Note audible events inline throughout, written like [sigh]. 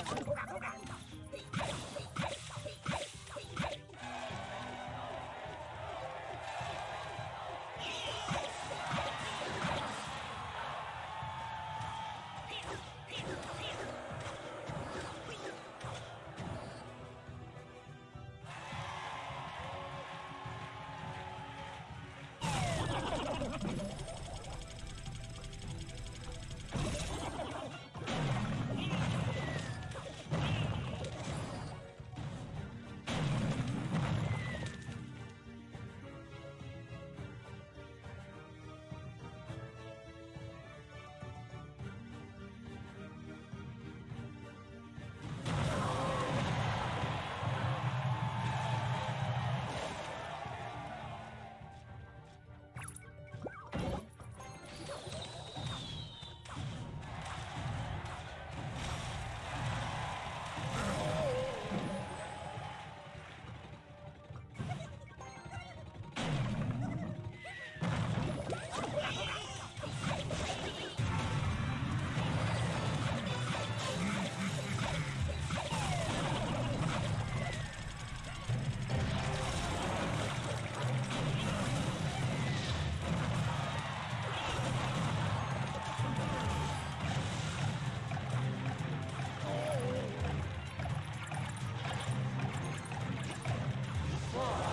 Yeah. Uh,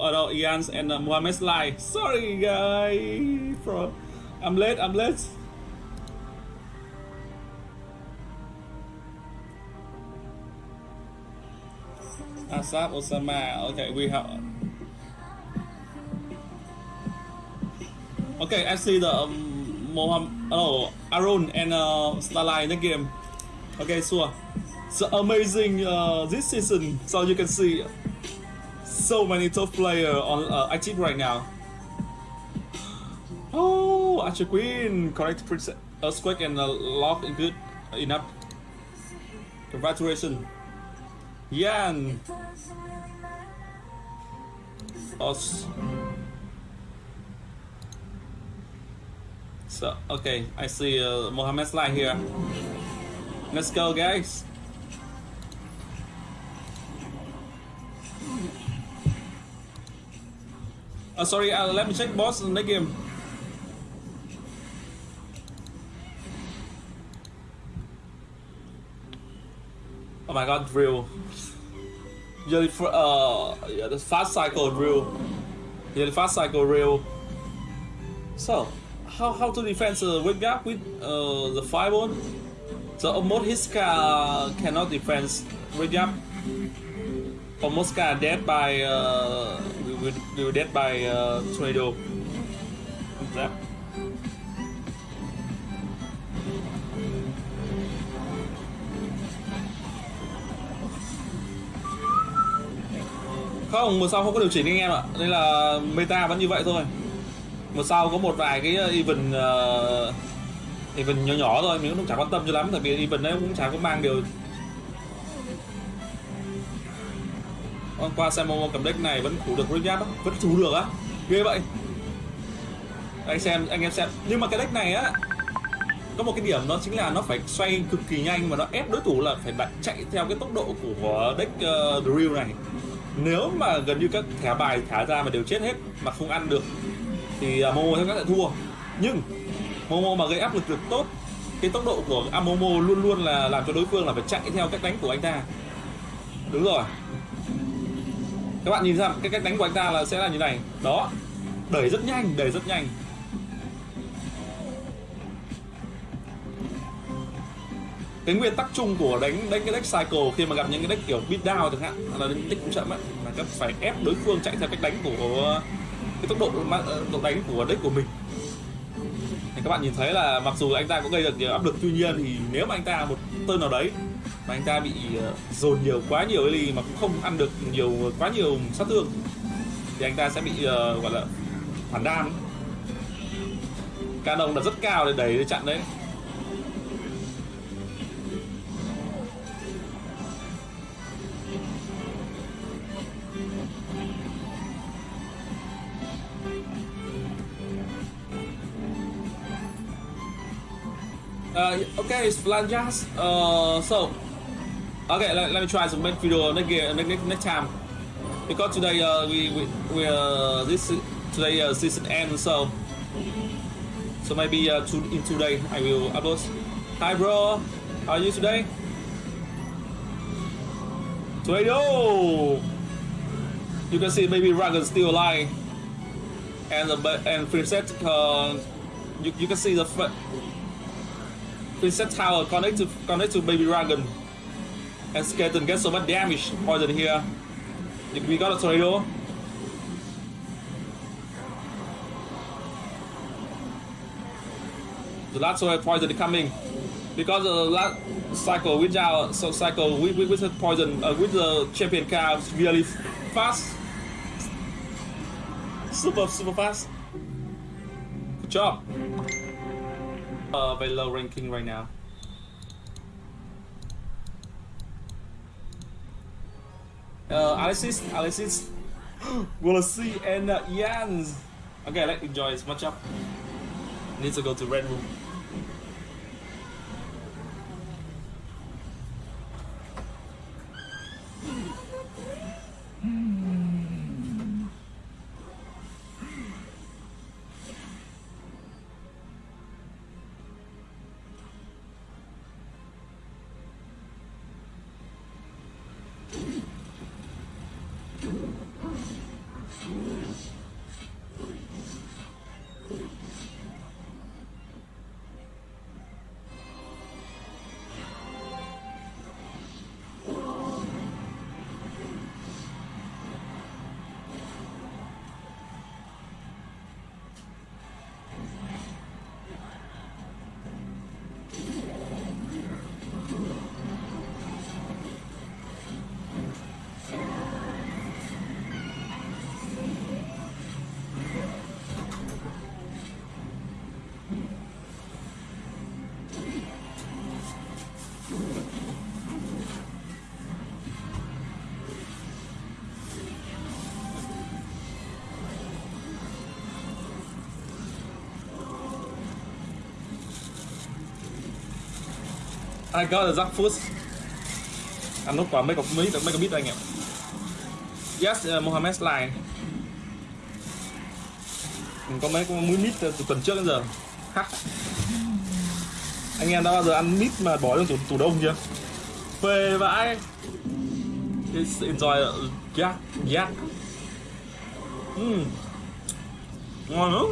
no, Ian and uh, Sly. Sorry, guy. From I'm late. I'm late. Asaf Osama. Okay, we have. Okay, I see the um, Mohammed, oh, Arun and uh, Starlight in the game. Okay, sure. So amazing uh, this season. So you can see so many top player on uh, active right now. Oh, Archer Queen, correct Earthquake and uh, Lock good enough. Congratulations. Yan. Os. So, okay, I see uh, Mohammed slide here. Let's go, guys. Uh, sorry, uh, let me check boss in the game. Oh my god, drill. The, uh, yeah, the fast cycle drill. Yeah, the fast cycle drill. So, how how to defend the weight gap with uh, the fireball? So almost his car cannot defend weight gap. almost got dead by uh, we, we, were dead by uh, tornado. That. Dạ. Không, mùa sau không có điều chỉnh anh em ạ Nên là meta vẫn như vậy thôi Mùa sau có một vài cái uh, event uh, Event nhỏ nhỏ thôi Mình cũng chẳng quan tâm cho lắm Tại vì event đấy cũng chẳng có mang điều Hôm qua xem Momo cầm deck này vẫn thủ được Graveyard đó Vẫn thủ được á. Ghê vậy. Anh xem, anh em xem. Nhưng mà cái deck này á có một cái điểm đó chính là nó phải xoay cực kỳ nhanh và nó ép đối thủ là phải đặt chạy theo cái tốc độ của deck uh, drill này. Nếu mà gần như các thẻ bài thả ra mà đều chết hết mà không ăn được thì uh, Momo chắc sẽ thua. Nhưng Momo mà gây áp lực được tốt cái tốc độ của Amomo luôn luôn là làm cho đối phương là phải chạy theo cách đánh của anh ta. Đúng rồi các bạn nhìn ra cái cách đánh của anh ta là sẽ là như này. Đó. Đẩy rất nhanh, đẩy rất nhanh. Cái nguyên tắc chung của đánh đánh cái deck cycle khi mà gặp những cái deck kiểu beat down chẳng hạn, là đánh tích cũng chậm ấy là các phải ép đối phương chạy theo cách đánh của, cái tốc độ ờ, độ đánh của deck của mình. Thì các bạn nhìn thấy là mặc dù anh ta có gây được nhiều áp lực, tuy nhiên thì nếu mà anh ta một tên nào đấy mà anh ta bị ờ, dồn nhiều quá nhiều ly mà cũng không ăn được nhiều ờ, quá nhiều sát thương. Thì anh ta sẽ bị uh, gọi là phản đam canon là rất cao để đẩy để chặn đấy. Uh, okay, Flanjas. Uh, so, okay, let, let me try to make video next, next, next time because today uh, we we, we uh, this today uh, season end so so maybe uh, two, in two days I will upload. Hi, bro. How are you today? Today, Tornado. You can see maybe Dragon still alive, and the and Princess. Uh, you, you can see the Princess Tower connect to connect to Baby Dragon. And Skeleton gets so much damage poison here. We got a tornado. The last one poison coming. Because the last cycle with our so cycle with, with, with the poison uh, with the champion car really fast. Super super fast. Good job uh, very low ranking right now. Uh, Alexis, Alexis, [gasps] see and uh, Jans. Okay, let's enjoy this matchup. Need to go to Red Room. I got a Zack first. Ăn nốt quả mấy cọc mấy mấy cái bit anh em. Yes, uh, Mohammed line. Mình có mấy con muối mít uh, từ tuần trước đến giờ. Hắc. Anh em đã bao giờ ăn mít mà bỏ trong tủ, tủ đông chưa? Phê vãi. It's enjoy Yeah, yeah Mm. Ngon lắm.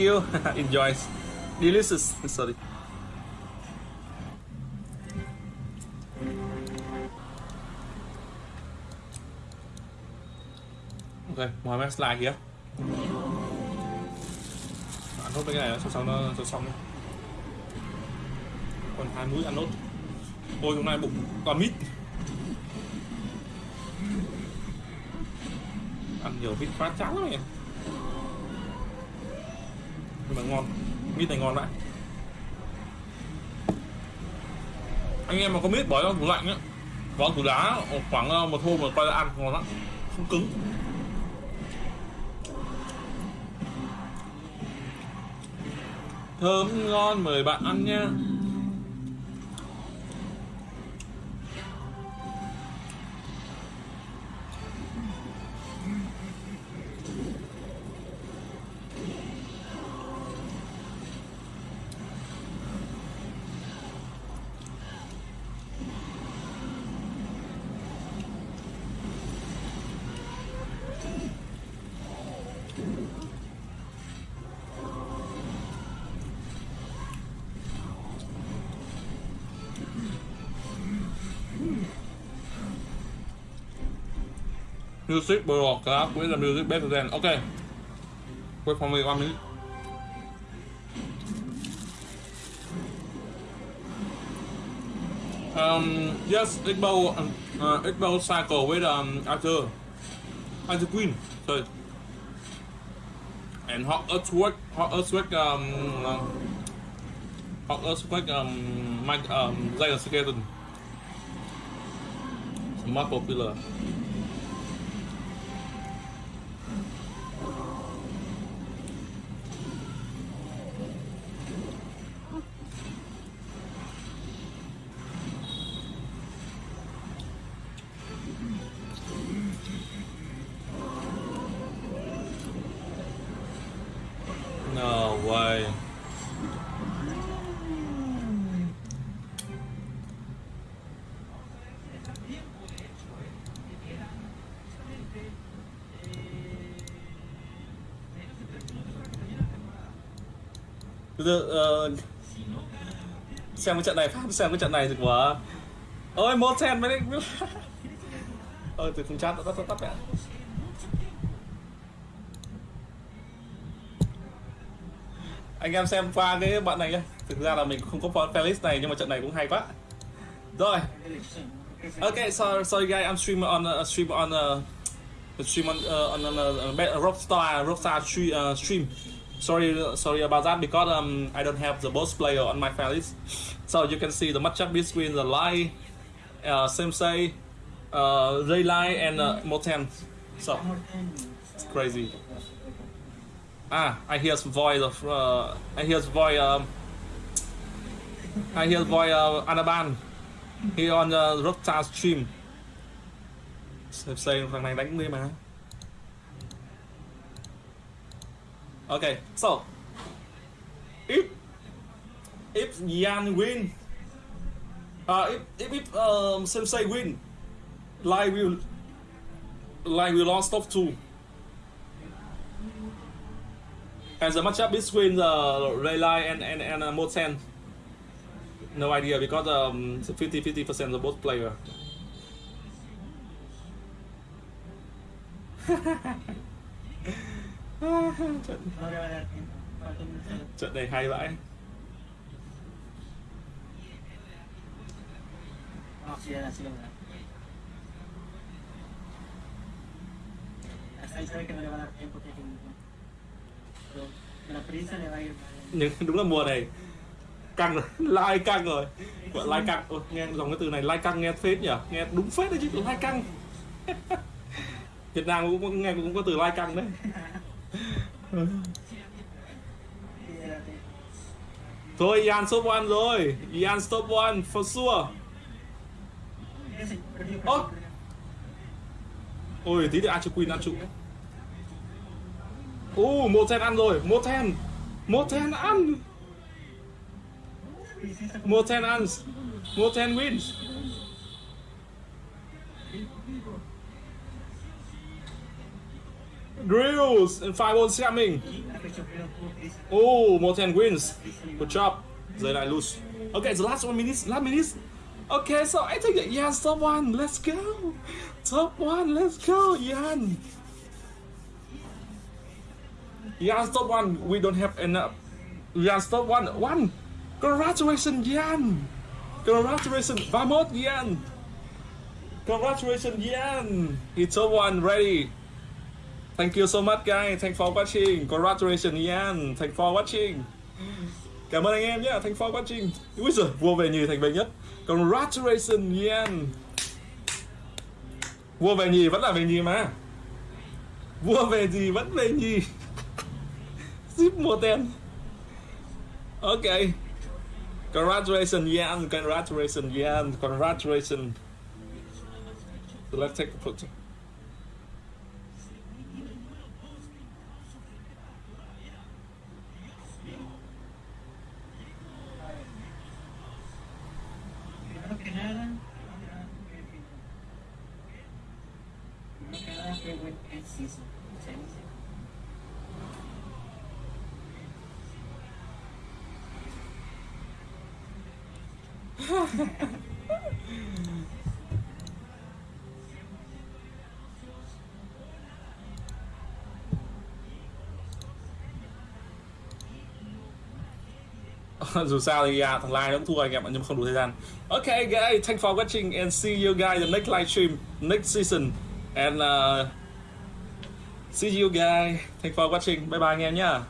You. [laughs] Enjoy. Delicious. [laughs] Sorry. Ok, mời mấy slide kìa Ăn nốt mấy cái này cho xong nó cho xong đi. Còn hai mũi ăn nốt. Ôi hôm nay bụng toàn mít. Ăn nhiều mít quá chán lắm em nhưng ngon. Mít này ngon đấy anh em mà có mít bỏ vào tủ lạnh á bỏ tủ đá khoảng ờ, một hôm mà quay ra ăn ngon lắm. Không cứng. Thơm ngon mời bạn ăn nha. Music broadcast with the music better than okay wait for me one minute um yes Igbo um, uh, Igbo cycle with um Arthur. Arthur Queen sorry. And hot earthquake hot earthquake um uh, hot earthquake um Mike um Zion Skeleton. More popular thực sự ờ, xem cái trận này phát xem cái trận này thì quá. Ôi, một sen mới đấy ôi [laughs] ờ, từ không chat tắt tắt tắt mẹ. Anh em xem qua cái bạn này nhá. thực ra là mình không có playlist này, nhưng mà trận này cũng hay quá. Rồi. Okay so sorry guys I'm stream on uh, stream on uh, stream on uh, on, uh, uh, Rockstar Rockstar stream, uh, stream. Sorry sorry about that because um, I don't have the boss player on my playlist so you can see the matchup between the Lai uh, Sensei uh, Raylai and uh, Moten so it's crazy. Ah, I hear some voice of uh, I hear the voice um, I hear voice of Anaban He on uh, the Rockstar stream. Xem xem thằng này đánh đi mà. Okay, so if if Yan win, uh, if if, if um, Sensei win, Lai will Lai will lost top two. And the matchup between uh, the Raylai and and and uh, Moten. No idea because um 50 50 percent of both player. trận, trận này hay vãi. Nhưng đúng là mùa này căng rồi, [laughs] lai căng rồi. Gọi lai căng. Ôi, nghe dòng cái từ này lai căng nghe phết nhỉ? Nghe đúng phết đấy chứ lai căng. [laughs] Việt Nam cũng có, nghe cũng có từ lai căng đấy. [laughs] Thôi Ian stop one rồi. Ian stop one for sure. Ese, Oh. Ôi tí nữa Archer Queen ăn trụ. Ồ, một ten ăn rồi, một ten. Một ten ăn. More 10 hands, More 10 wins. Grills and fireballs coming. Oh, more 10 wins. Good job. Then I lose. Okay, the last one minute. Last minute. Okay, so I think that Yan top one. Let's go. Top one. Let's go, Yan. Yan top one. We don't have enough. Yan top one. One. Congratulations, Yan. Congratulations. Vamos, Yan. Congratulations, Yan. It's top one ready. Thank you so much guys. Thanks for watching. Congratulations Ian. Thanks for watching. Cảm ơn anh em nhé. Thanks for watching. Úi giời, vua về nhì thành về nhất. Congratulations Ian. Vua về nhì vẫn là về nhì mà. Vua về gì vẫn về nhì. Zip mua tên. Ok. Congratulations Ian. Congratulations Ian. Congratulations. So let's take a picture. [laughs] dù sao thì à, thằng Lai nó cũng thua anh em ạ nhưng mà không đủ thời gian. Ok guys thanks for watching and see you guys the next live stream next season. And uh, see you guys. Thanks for watching. Bye bye anh em nhá.